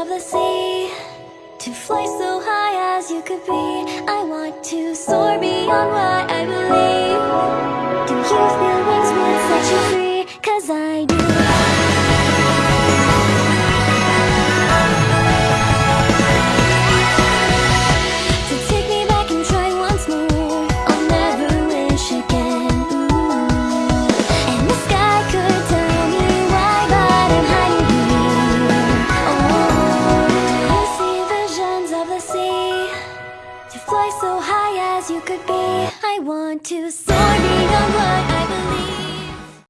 of the sea To fly so high as you could be. I want to soar beyond what I believe. Do you Fly so high as you could be. I want to. Soar beyond what I believe